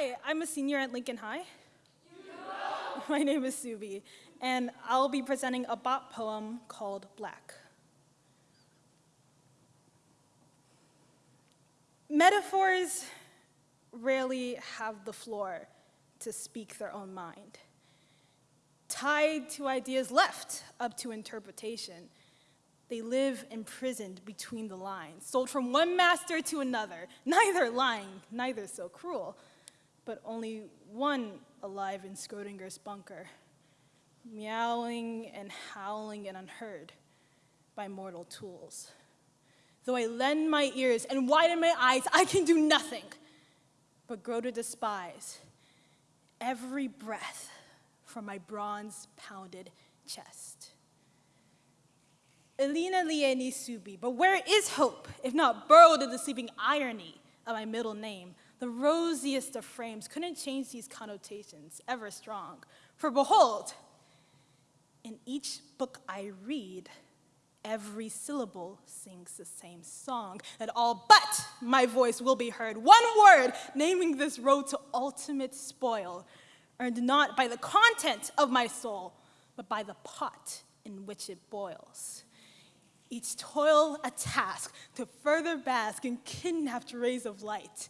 Hi, I'm a senior at Lincoln High. My name is Subi, and I'll be presenting a bop poem called Black. Metaphors rarely have the floor to speak their own mind. Tied to ideas left up to interpretation, they live imprisoned between the lines, sold from one master to another, neither lying, neither so cruel, but only one alive in Schrodinger's bunker, meowing and howling and unheard by mortal tools. Though I lend my ears and widen my eyes, I can do nothing but grow to despise every breath from my bronze pounded chest. Elena Lieni Subi, but where is hope, if not burrowed in the sleeping irony of my middle name? The rosiest of frames couldn't change these connotations, ever strong. For behold, in each book I read, every syllable sings the same song, that all but my voice will be heard. One word naming this road to ultimate spoil, earned not by the content of my soul, but by the pot in which it boils each toil a task to further bask in kidnapped rays of light,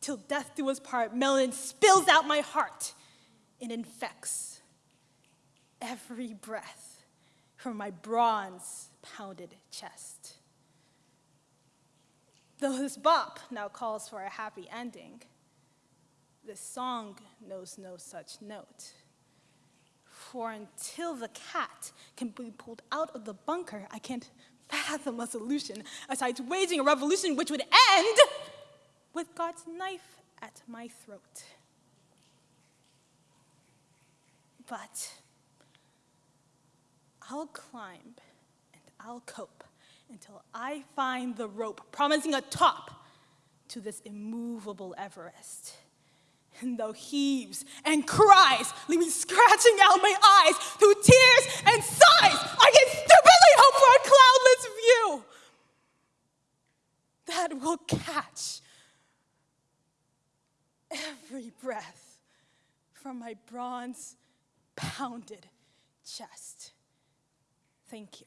till death do us part, melon spills out my heart and infects every breath from my bronze pounded chest. Though this bop now calls for a happy ending, this song knows no such note. For until the cat can be pulled out of the bunker, I can't fathom a solution aside waging a revolution which would end with God's knife at my throat. But I'll climb and I'll cope until I find the rope promising a top to this immovable Everest and though heaves and cries leave me scratching out my eyes through tears and sighs, I can stupidly hope for a cloudless view that will catch every breath from my bronze pounded chest. Thank you.